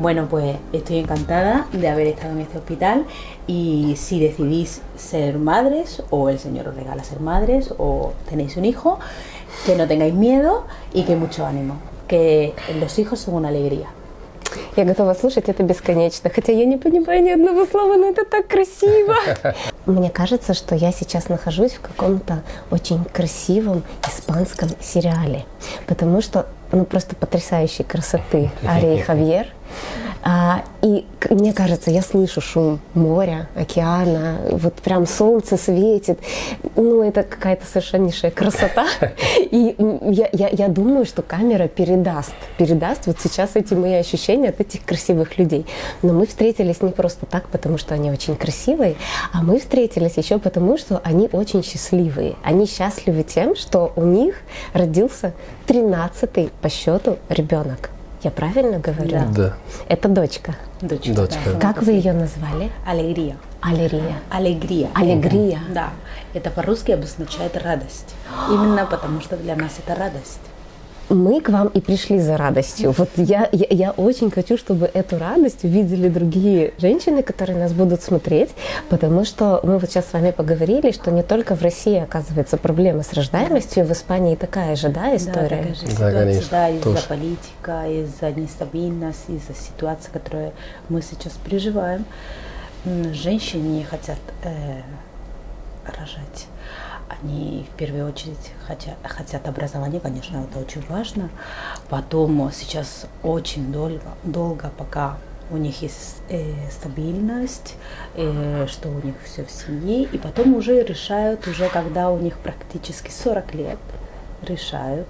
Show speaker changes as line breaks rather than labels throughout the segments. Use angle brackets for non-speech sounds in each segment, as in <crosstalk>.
Bueno, pues estoy encantada de haber estado en este hospital y si decidís ser madres o el Señor os regala ser madres o tenéis un hijo, que no tengáis miedo y que mucho ánimo, que los hijos son una alegría.
Я готова слушать это бесконечно, хотя я не понимаю ни одного слова, но это так красиво. Мне кажется, что я сейчас нахожусь в каком-то очень красивом испанском сериале, потому что ну просто потрясающей красоты Ария и Хавьер. А, и мне кажется, я слышу шум моря, океана, вот прям солнце светит. Ну, это какая-то совершеннейшая красота. <laughs> И я, я, я думаю, что камера передаст, передаст вот сейчас эти мои ощущения от этих красивых людей. Но мы встретились не просто так, потому что они очень красивые, а мы встретились еще потому, что они очень счастливые. Они счастливы тем, что у них родился 13-й по счету ребенок. Я правильно говорю?
Да.
Это дочка.
Дочка.
Дочка.
да.
Как вы ее назвали?
Алегрия.
Алерия.
Алегрия.
Алегрия.
Да, это по-русски обозначает радость. Именно потому, что для нас это радость.
Мы к вам и пришли за радостью. Вот я, я, я очень хочу, чтобы эту радость увидели другие женщины, которые нас будут смотреть, потому что мы вот сейчас с вами поговорили, что не только в России, оказывается, проблемы с рождаемостью, в Испании такая же, да,
Да,
история?
такая же
Да,
ситуация,
конечно,
да, из-за
тоже.
политика, из-за нестабильности, из-за ситуации, которую мы сейчас переживаем. Женщины не хотят э, рожать. Они в первую очередь хотят, хотят образования, конечно, это очень важно. Потом сейчас очень долго, долго пока у них есть э, стабильность, э, что у них все в семье, и потом уже решают, уже когда у них практически 40 лет, решают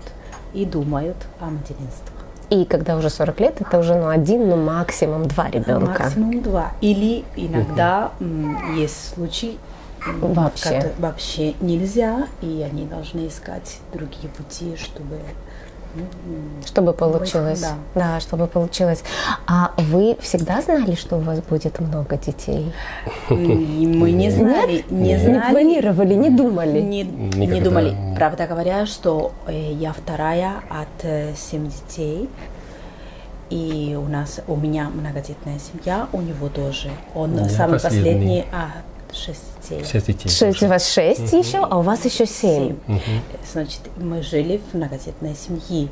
и думают о материнстве.
И когда уже 40 лет, это уже ну, один, ну максимум два ребенка.
Максимум два. Или иногда м, есть случаи,
Вообще.
вообще нельзя, и они должны искать другие пути, чтобы ну,
Чтобы получилось.
Да.
да, чтобы получилось. А вы всегда знали, что у вас будет много детей?
Мы не знали, не
Не
знали.
планировали, не думали?
Не, не думали. Правда говоря, что э, я вторая от э, семь детей. И у нас, у меня многодетная семья, у него тоже. Он
Я
самый
последний.
последний, а, шесть детей.
Шесть детей.
Шесть, у вас шесть еще, а у вас еще семь.
Семь. Значит, мы жили в многодетной семье.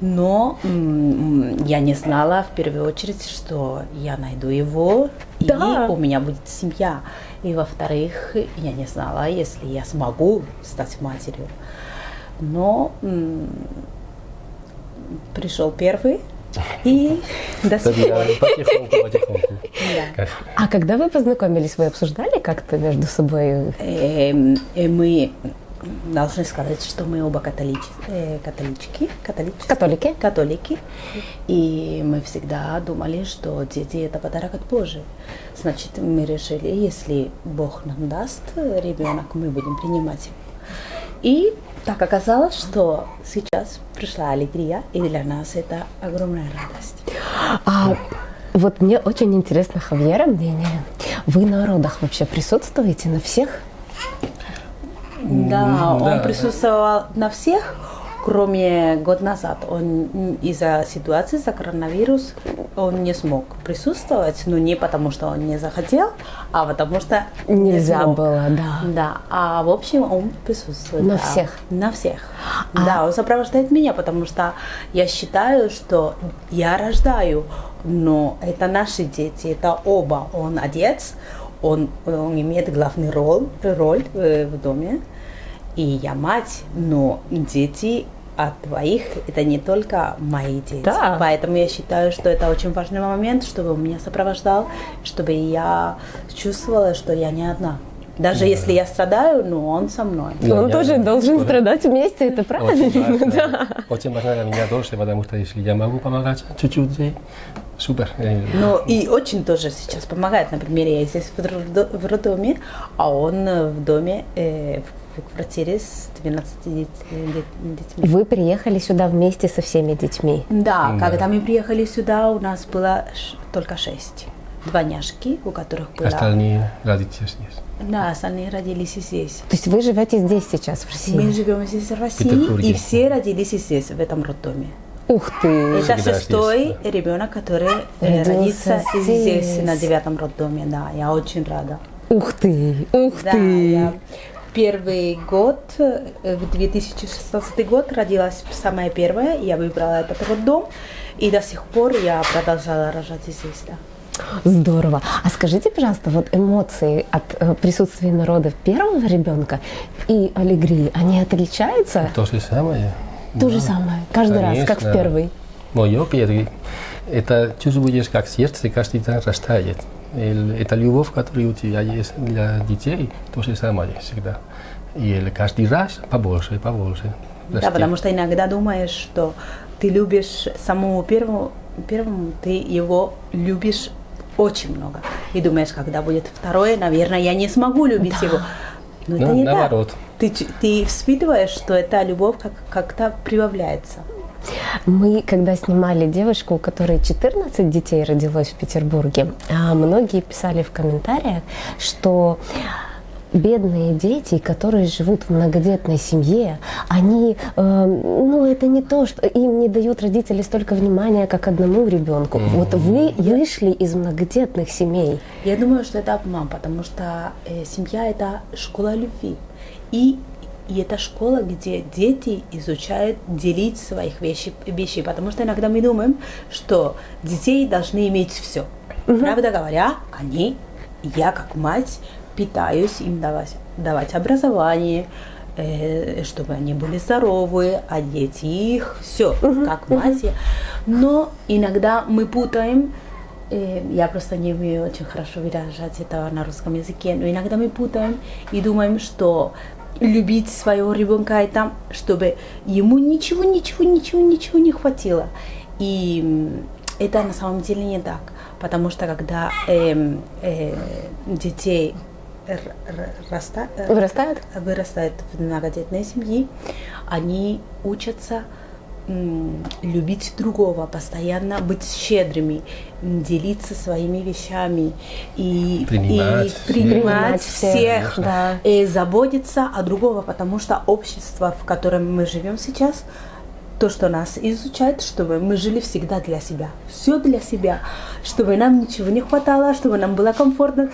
Но я не знала в первую очередь, что я найду его,
Да.
и у меня будет семья. И во-вторых, я не знала, если я смогу стать матерью. Но пришел первый, и до.
Собираем потихоньку,
А когда вы познакомились, вы обсуждали как-то между собой?
Эм, э, мы должны сказать, что мы оба католич, э, католички, католички,
Католики?
католики, и мы всегда думали, что дети это подарок от Божий. Значит, мы решили, если Бог нам даст ребенок, мы будем принимать его. И так оказалось, что сейчас пришла аллегрия, и для нас это огромная радость.
А вот мне очень интересно Хавьера мнение. Вы на родах вообще присутствуете на всех?
Да, он
да.
присутствовал на всех, кроме год назад. Он из-за ситуации, за коронавирус, он не смог присутствовать, но не потому, что он не захотел, а потому что не
Нельзя
смог.
было, да.
Да, а в общем он присутствует.
На
да.
всех?
На всех. Да, он сопровождает меня, потому что я считаю, что я рождаю, но это наши дети, это оба. Он отец, он, он имеет главную роль, роль э, в доме, и я мать, но дети от двоих это не только мои дети.
Да.
Поэтому я считаю, что это очень важный момент, чтобы он меня сопровождал, чтобы я чувствовала, что я не одна. Даже если я страдаю, но он со мной.
Да,
он
я-
тоже должен страдать вместе, это
Очень
правильно,
важно.
да. <laughs>
Очень важно для меня тоже, потому что если я могу помогать чуть-чуть, супер. Э,
Ну и очень тоже сейчас помогает. Например, я здесь в роддоме, а он э, в доме, э, в, в квартире с 12 дет- дет- детьми.
Вы приехали сюда вместе со всеми детьми.
Да,
Да.
когда мы приехали сюда, у нас было ш- только шесть. Двойняшки, у которых было...
Остальные родители здесь.
Да, остальные родились здесь.
То есть вы живете здесь сейчас, в
Мы
России?
живем здесь в России,
Петербурге.
и все родились здесь, в этом роддоме.
Ух ты!
Это
Всегда
шестой
есть,
ребенок, который
Родился
родится здесь,
здесь.
на девятом роддоме. Да, я очень рада.
Ух ты! Ух
Да,
ты!
я первый год, э, в 2016 год родилась самая первая, я выбрала этот роддом, и до сих пор я продолжала рожать здесь, да.
Здорово. А скажите, пожалуйста, вот эмоции от э, присутствия народа первого ребенка и аллегрии, они отличаются?
То же самое.
То
Да.
же самое, каждый раз, как в
Конечно.
первый.
Мое первый. Это чувствуешь, как сердце каждый день растает. И Это любовь, которая у тебя есть для детей, то же самое всегда. И каждый раз побольше, побольше.
Да,
растет.
потому что иногда думаешь, что ты любишь самому первому, первому ты его любишь очень много. И думаешь, когда будет второе, наверное, я не смогу любить его. Но это
Ну,
не
наоборот.
так. Ты, ты испытываешь, что эта любовь как, как-то прибавляется.
Мы, когда снимали девушку, у которой 14 детей родилось в Петербурге, а, многие писали в комментариях, что бедные дети, которые живут в многодетной семье, они, э, ну, это не то, что им не дают родители столько внимания, как одному ребенку. Вот вы вышли из многодетных семей.
Я думаю, что это обман, потому что э, семья это школа любви. И, и это школа, где дети изучают делить своих вещей, вещей. Потому что иногда мы думаем, что детей должны иметь все. Правда говоря, они, я как мать, пытаюсь им давать, давать образование, э, чтобы они были здоровы, одеть их, все, как мать. Но иногда мы путаем Э, Я просто не умею очень хорошо выражать это на русском языке, но иногда мы путаем и думаем, что любить своего ребенка это, чтобы ему ничего, ничего, ничего, ничего не хватило. И это на самом деле не так, потому что когда эм, э, детей раста- э,
Вырастают?
вырастают в многодетной семье, они учатся любить другого, постоянно быть щедрыми, делиться своими вещами и
Принимать
и Принимать
всех,
всех,
да.
и заботиться о другого, потому что общество, в котором мы живем сейчас, то, что нас изучает, чтобы мы жили всегда для себя. Все для себя. Чтобы нам ничего не хватало, чтобы нам было комфортно.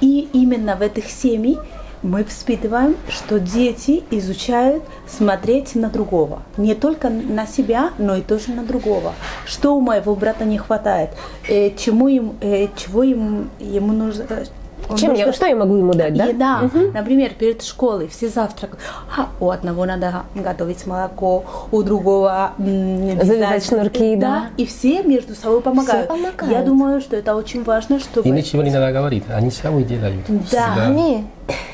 И именно в этих семьях мы воспитываем, что дети изучают смотреть на другого. Не только на себя, но и тоже на другого. Что у моего брата не хватает, э, чему ему, э, чего ему, ему нужно. Он
Чем я,
нужно-
что я могу ему дать, да?
Еда. Например, перед школой все завтракают. А, у одного надо готовить молоко, у другого.
Завязать шнурки, да.
И все между собой помогают.
помогают.
Я думаю, что это очень важно, чтобы...
И ничего не надо говорить, они сами делают.
Да.
Всегда.
Они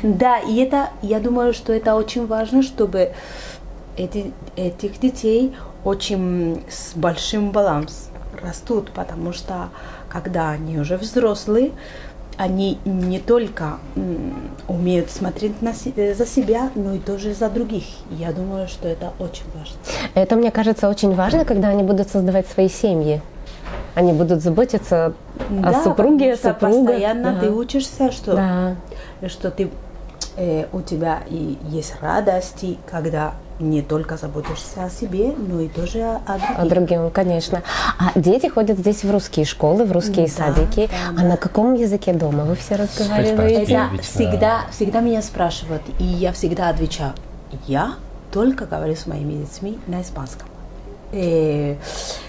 Да, и это, я думаю, что это очень важно, чтобы эти, этих детей очень с большим баланс растут, потому что когда они уже взрослые, они не только умеют смотреть на, э, за себя, но и тоже за других. Я думаю, что это очень важно.
Это, мне кажется, очень важно, когда они будут создавать свои семьи. Они будут заботиться о
Да,
супруге,
потому что
супругах.
постоянно
да.
ты учишься, что
Да.
что ты э, у тебя и есть радости, когда не только заботишься о себе, но и тоже о, о других.
А другим, конечно. А дети ходят здесь в русские школы, в русские
Да,
садики.
да,
а
да.
на каком языке дома вы все разговариваете?
Это всегда, всегда меня спрашивают, и я всегда отвечаю, я только говорю с моими детьми на испанском. Э,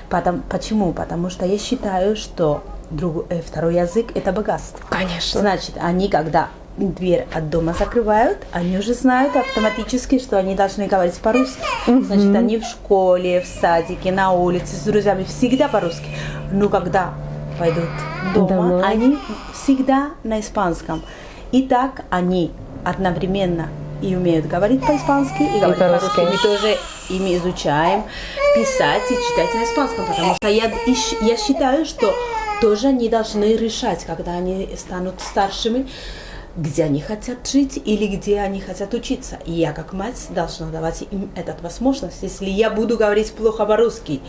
потом, почему? Потому что я считаю, что друг- э, второй язык это богатство.
Конечно.
Значит, они когда дверь от дома закрывают, они уже знают автоматически, что они должны говорить по-русски. Значит, они в школе, в садике, на улице с друзьями всегда по-русски. Но когда пойдут дома,
Домой.
они всегда на испанском. И так они одновременно и умеют говорить по-испански, и говорить
по-русски.
по-русски. Мы тоже ими изучаем писать и читать на испанском, потому что я, я считаю, что тоже они должны решать, когда они станут старшими, где они хотят жить или где они хотят учиться. И я, как мать, должна давать им эту возможность. Если я буду говорить плохо по-русски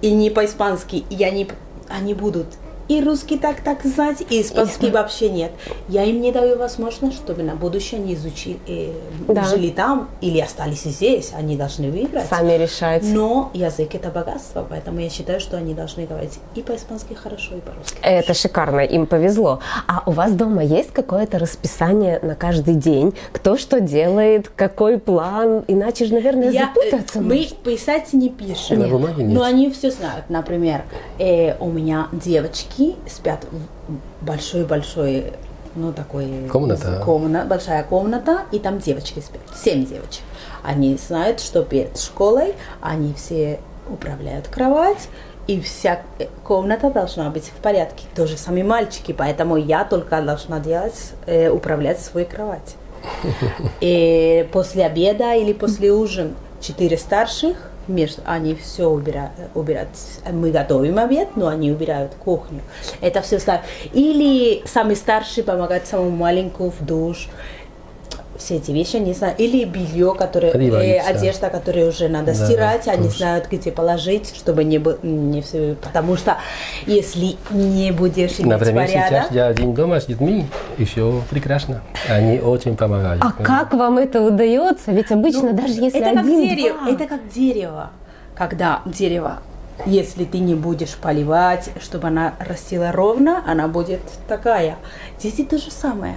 и не по-испански, и они, они будут и русский так так знать, и испанский вообще нет. Я им не даю возможность, чтобы на будущее они изучили, э,
Да.
жили там или остались здесь. Они должны выбрать.
Сами решать.
Но язык это богатство, поэтому я считаю, что они должны говорить и по-испански хорошо, и по-русски.
Это шикарно, им повезло. А у вас дома есть какое-то расписание на каждый день? Кто что делает, какой план? Иначе же, наверное,
Я, э,
запутаться
мы
можно.
писать не пишем.
На бумаге нет.
Но они все знают. Например, э, у меня девочки спят в большой-большой, ну такой...
Комната.
комна- большая комната, и там девочки спят. Семь девочек. Они знают, что перед школой они все управляют кровать, и вся э, комната должна быть в порядке. То же самое мальчики, поэтому я только должна делать, э, управлять свою кровать. <laughs> И после обеда или после ужина четыре старших, между, они все убирают, убирают. Мы готовим обед, но они убирают кухню. Это все ставят. Или самый старший помогает самому маленькому в душ. Все эти вещи, они знают. Или белье, которое, э,
Одеваются.
одежда, которую уже надо
Да,
стирать, они
тоже.
знают, где положить, чтобы не, бы- не все. Потому что если не будешь иметь
Например,
порядок,
сейчас я один дома с детьми, и все прекрасно. Они очень помогают.
А как вам это удается? Ведь обычно даже если
Ну, это как
один,
дерево,
два.
это как дерево. Когда дерево, если ты не будешь поливать, чтобы она растила ровно, она будет такая. Дети то же самое.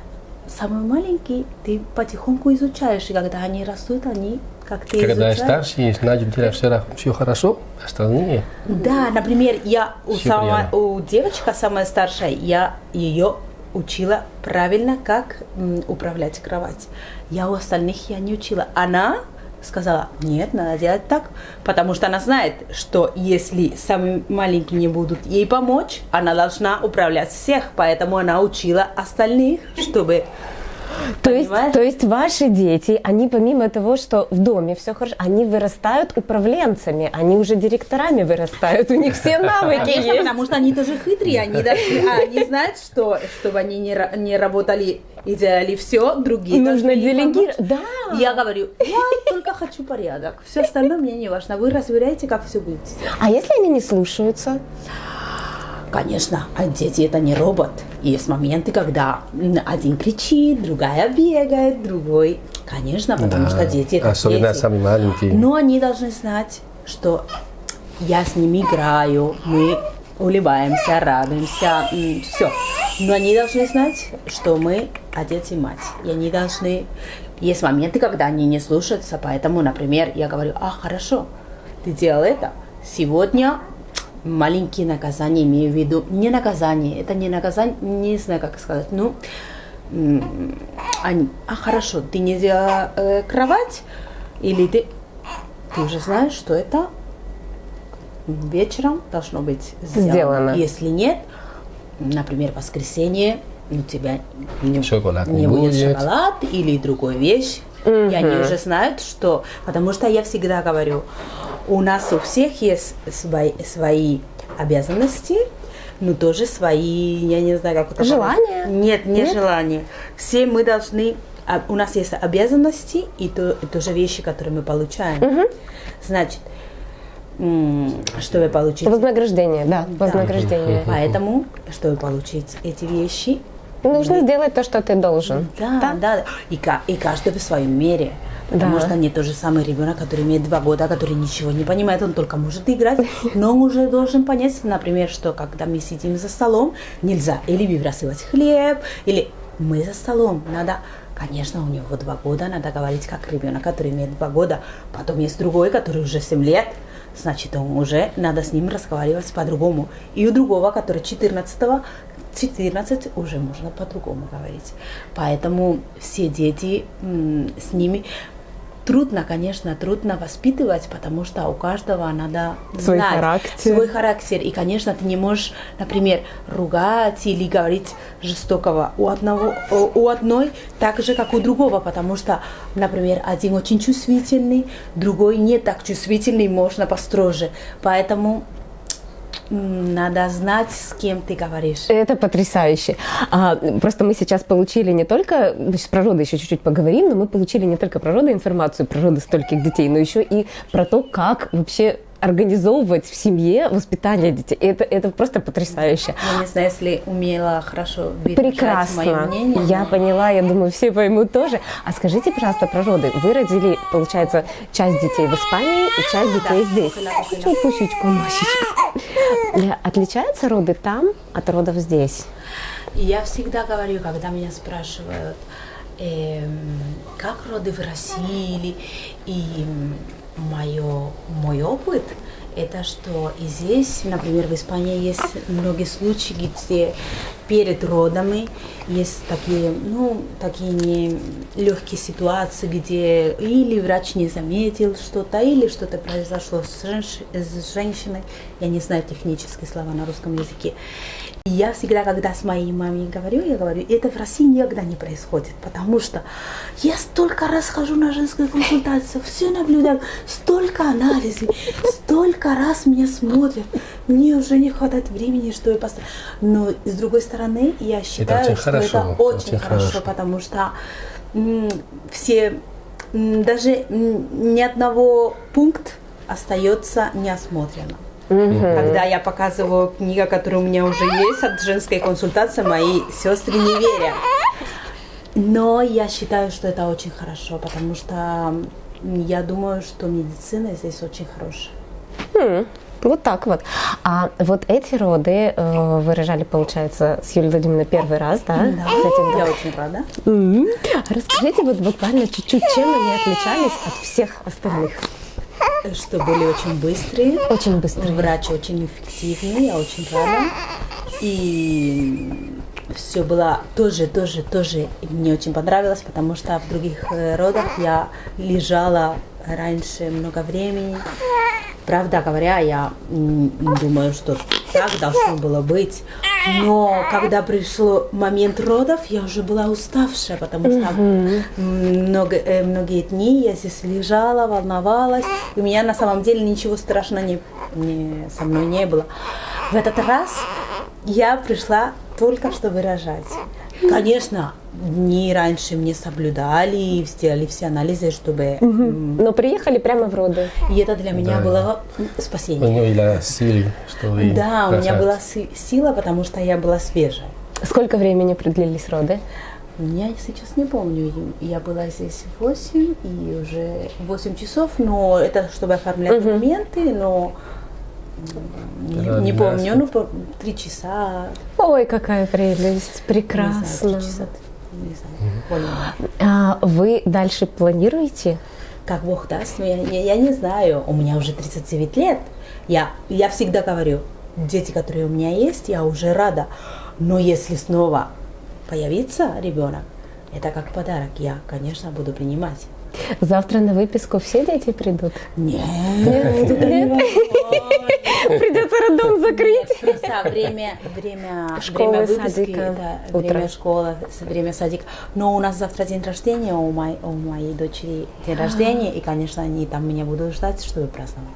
Самый маленький ты потихоньку изучаешь, и когда они растут, они как ты
Когда
изучаешь.
старший, значит, все, все хорошо, остальные
Да, например, я у,
приятно.
у девочка самая старшая, я ее учила правильно, как м, управлять кровать. Я у остальных я не учила. Она сказала, нет, надо делать так, потому что она знает, что если самые маленькие не будут ей помочь, она должна управлять всех, поэтому она учила остальных, чтобы...
То есть, то есть ваши дети, они помимо того, что в доме все хорошо, они вырастают управленцами, они уже директорами вырастают, у них все <laughs> навыки
Конечно,
есть.
потому что они тоже хитрые, они, даже, а, они знают, что чтобы они не, ра- не работали и делали все, другие
Нужно делегировать. Да.
Я говорю, я только хочу порядок, все остальное мне не важно, вы разбираете, как все будет.
А если они не слушаются?
Конечно, дети это не робот. Есть моменты, когда один кричит, другая бегает, другой. Конечно, потому
Да,
что дети это
особенно
дети.
самые маленькие.
Но они должны знать, что я с ними играю, мы улыбаемся, радуемся, все. Но они должны знать, что мы отец и мать. И они должны... Есть моменты, когда они не слушаются, поэтому, например, я говорю, а, хорошо, ты делал это. Сегодня маленькие наказания, имею в виду, не наказание, это не наказание, не знаю, как сказать, ну, они, а, хорошо, ты не сделала э, кровать, или ты, ты уже знаешь, что это вечером должно быть сделано.
Сделано.
Если нет, например, воскресенье, у тебя не,
Шоколад
не будет шоколад или другой вещь. И они уже знают, что... Потому что я всегда говорю, у нас у всех есть свои, свои обязанности, но тоже свои, я не знаю, как это
Желания?
сказать. Нет, не
Нет?
желания. Все мы должны... а, У нас есть обязанности и, то, и тоже вещи, которые мы получаем. Значит, м, чтобы получить
Вознаграждение, да, вознаграждение.
Поэтому, чтобы получить эти вещи,
Нужно сделать то, что ты должен.
да, да, И, ка- и каждый в своем мере. Потому
Да.
что не тот же самый ребенок, который имеет два года, который ничего не понимает, он только может играть, но он уже должен понять, например, что когда мы сидим за столом, нельзя или выбрасывать хлеб, или мы за столом, надо, конечно, у него два года, надо говорить как ребенок, который имеет два года, потом есть другой, который уже семь лет, значит, он уже надо с ним разговаривать по-другому. И у другого, который 14 14 уже можно по-другому говорить. Поэтому все дети с ними трудно, конечно, трудно воспитывать, потому что у каждого надо
Свой
знать
характер.
свой характер. И, конечно, ты не можешь, например, ругать или говорить жестокого у одного, у одной так же, как у другого, потому что, например, один очень чувствительный, другой не так чувствительный, можно построже. Поэтому надо знать, с кем ты говоришь.
Это потрясающе. А, просто мы сейчас получили не только, сейчас про роды еще чуть-чуть поговорим, но мы получили не только про роды информацию, про роды стольких детей, но еще и про то, как вообще организовывать в семье воспитание детей. Это, это просто потрясающе.
Я не знаю, если умела хорошо
Прекрасно.
мое мнение.
Я поняла, я думаю, все поймут тоже. А скажите, пожалуйста, про роды. Вы родили, получается, часть детей в Испании и часть детей
да.
здесь. Что, пусечку, Машечка. <laughs> Отличаются роды там от родов здесь?
Я всегда говорю, когда меня спрашивают, э, как роды в России, и мое, мой опыт, это что и здесь, например, в Испании есть многие случаи, где перед родами есть такие, ну, такие не легкие ситуации, где или врач не заметил что-то, или что-то произошло с, женщ... с женщиной, я не знаю технические слова на русском языке. И я всегда, когда с моей мамой говорю, я говорю, это в России никогда не происходит, потому что я столько раз хожу на женскую консультацию, все наблюдаю, столько анализов, столько раз меня смотрят, мне уже не хватает времени, что я. Но с другой стороны, я считаю,
это очень
что
хорошо,
это очень,
очень
хорошо, хорошо, потому что все, даже ни одного пункта остается неосмотренным. Угу. Когда я показываю книгу, которая у меня уже есть от женской консультации, мои сестры не верят. Но я считаю, что это очень хорошо, потому что я думаю, что медицина здесь очень хорошая.
Хм. Вот так вот. А вот эти роды э, вы рожали, получается, с Юлией Владимировной первый раз, да?
Да, с этим я очень рада.
Mm-hmm. Расскажите вот буквально чуть-чуть, чем они отличались от всех остальных?
Что были очень быстрые.
Очень быстрые.
Врач очень эффективный, я очень рада. И все было тоже, тоже, тоже мне очень понравилось, потому что в других э, родах я лежала раньше много времени. Правда говоря, я думаю, что так должно было быть. Но когда пришел момент родов, я уже была уставшая, потому что много, э, многие дни я здесь лежала, волновалась. У меня на самом деле ничего страшного не, не, со мной не было. В этот раз я пришла только чтобы рожать. Конечно, дни раньше мне соблюдали и сделали все анализы, чтобы...
Угу. Но приехали прямо в роды.
И это для меня да. было спасение.
У нее была сила, что вы
Да, у меня была сила, потому что я была свежая.
Сколько времени продлились роды?
Я сейчас не помню. Я была здесь 8 и уже 8 часов, но это чтобы оформлять угу. документы, но не, не помню, ну, три часа.
Ой, какая прелесть, прекрасно. Не знаю, часа, не знаю, а вы дальше планируете?
Как Бог даст, но я, я, я не знаю. У меня уже 39 лет. Я, я всегда говорю, дети, которые у меня есть, я уже рада. Но если снова появится ребенок, это как подарок. Я, конечно, буду принимать.
Завтра на выписку все дети придут?
Нет. Нет?
Нет? Придется роддом закрыть.
Просто время, время,
школы,
время выписки, да, время школы, время садика. Но у нас завтра день рождения, у моей, у моей дочери день рождения, и, конечно, они там меня будут ждать, чтобы праздновать.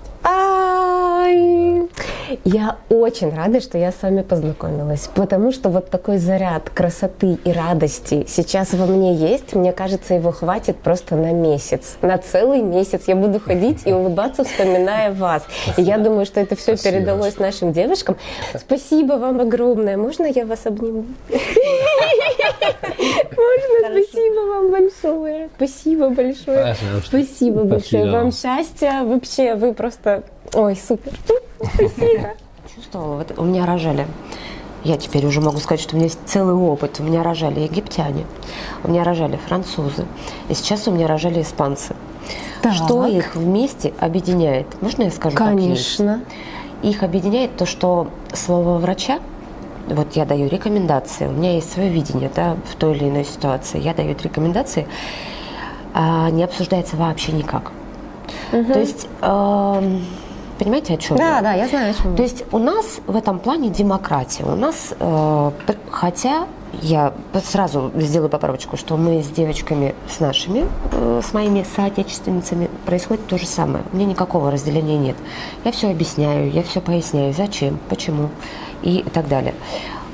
Ай! Я очень рада, что я с вами познакомилась, потому что вот такой заряд красоты и радости сейчас во мне есть. Мне кажется, его хватит просто на месяц, на целый месяц. Я буду ходить и улыбаться, вспоминая вас. И я думаю, что это все Спасибо. передалось нашим девушкам. Спасибо вам огромное. Можно я вас обниму? Можно? Спасибо вам большое. Спасибо большое. Спасибо большое. Вам счастья. Вообще, вы просто... Ой, супер. Спасибо.
Чувствовала, вот у меня рожали. Я теперь уже могу сказать, что у меня есть целый опыт. У меня рожали египтяне, у меня рожали французы, и сейчас у меня рожали испанцы. Так. Что их вместе объединяет? Можно я скажу?
Конечно.
Их объединяет то, что слово врача, вот я даю рекомендации, у меня есть свое видение да, в той или иной ситуации, я даю рекомендации, а не обсуждается вообще никак. Угу. То есть э, Понимаете, о чем
да,
я?
Да, я знаю, о чем.
То есть у нас в этом плане демократия. У нас, э, хотя я сразу сделаю поправочку, что мы с девочками, с нашими, э, с моими соотечественницами происходит то же самое. У меня никакого разделения нет. Я все объясняю, я все поясняю, зачем, почему и так далее.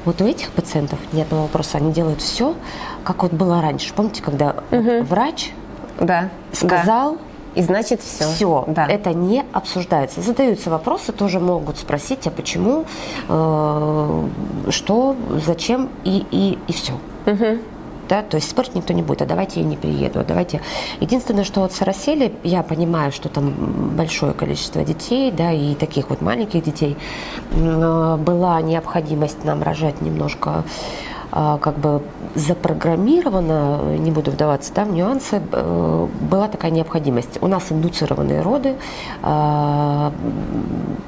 Вот у этих пациентов нет одного вопроса. Они делают все, как вот было раньше. Помните, когда угу. врач
да.
сказал,
да И значит все.
Все,
Да.
это не обсуждается. Задаются вопросы, тоже могут спросить, а почему, э, что, зачем и, и, и все. Да, то есть спорить никто не будет, а давайте я не приеду, а давайте. Единственное, что вот с Сарасели, я понимаю, что там большое количество детей, да, и таких вот маленьких детей, была необходимость нам рожать немножко как бы запрограммировано, не буду вдаваться да, в нюансы, э, была такая необходимость. У нас индуцированные роды,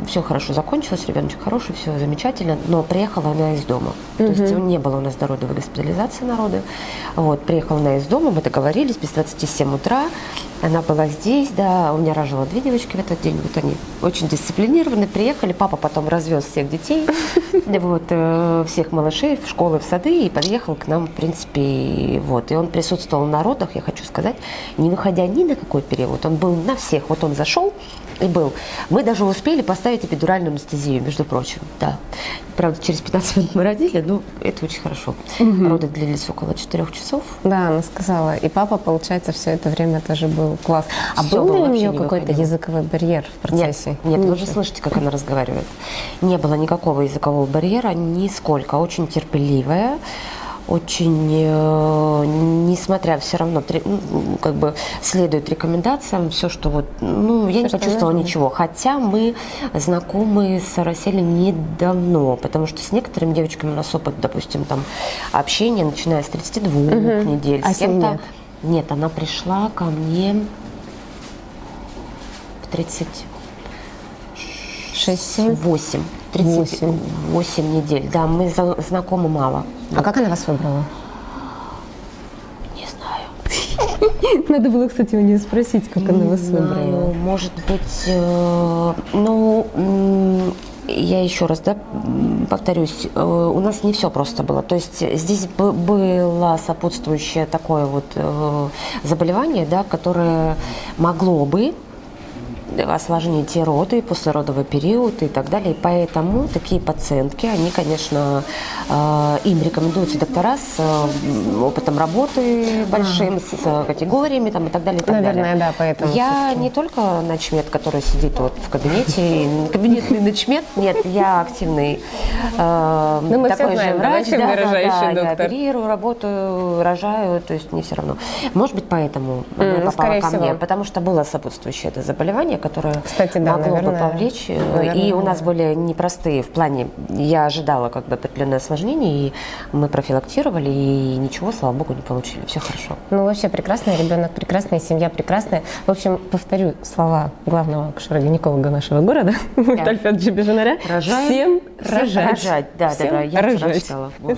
все хорошо закончилось, ребеночек хороший, все замечательно, но приехала она из дома. То есть не было у нас дородовой госпитализации народы. Вот, приехала она из дома, мы договорились, без 27 утра, она была здесь, да, у меня рожала две девочки в этот день, вот они очень дисциплинированы, приехали, папа потом развез всех детей, <laughs> вот, э, всех малышей в школы, в сады, и подъехал к нам, в принципе, вот, и он присутствовал на родах, я хочу сказать, не выходя ни на какой период, он был на всех, вот он зашел и был. Мы даже успели поставить эпидуральную анестезию, между прочим, да. Правда, через 15 минут мы родили, но это очень хорошо. Роды длились около 4 часов.
Да, она сказала. И папа, получается, все это время тоже был класс. А
Всё
был ли у нее
не
какой-то языковой барьер в процессе?
Нет, нет, вы же слышите, как она разговаривает. Не было никакого языкового барьера, нисколько. Очень терпеливая, очень, э, несмотря все равно, ну, как бы следует рекомендациям, все, что вот, ну, я не
что
почувствовала
нужно.
ничего. Хотя мы знакомы с Раселем недавно, потому что с некоторыми девочками у нас опыт, допустим, там общения, начиная с 32 недель.
А
с
с ней
кем-то...
нет?
Нет, она пришла ко мне в 30
Шесть-семь?
8. 38 недель. Да, мы знакомы мало.
А как она вас выбрала?
Не знаю. <laughs>
Надо было, кстати, у нее спросить, как она вас выбрала.
может быть, э, ну, я еще раз, да, повторюсь, э, у нас не все просто было. То есть здесь было сопутствующее такое вот э, заболевание, да, которое могло бы осложнить и роды, и послеродовый период и так далее. И поэтому такие пациентки, они, конечно, э, им рекомендуются доктора с э, опытом работы большим, с э, категориями там, и так далее. и так
Наверное,
далее.
да, поэтому
Я не только начмет, который сидит вот в кабинете, <laughs> кабинетный начмет, нет, я активный э,
Ну,
такой же врач, да, да, да, я оперирую, работаю, рожаю, то есть мне все равно. Может быть, поэтому она попала ко мне, потому что было сопутствующее это заболевание, которое
Кстати, да,
могло бы
наверное,
повлечь. э,
наверное,
и у нас были непростые в плане, я ожидала как бы определенное осложнение, и мы профилактировали, и ничего, слава богу, не получили. Все хорошо.
Ну, вообще прекрасный ребенок, прекрасная семья, прекрасная. В общем, повторю слова главного акушера-гинеколога нашего города, <laughs> Мухтальфа Джибежинаря.
Рожаем.
Всем
Всем
рожать.
рожать, да, да, да, я
рожать.
читала. Вот.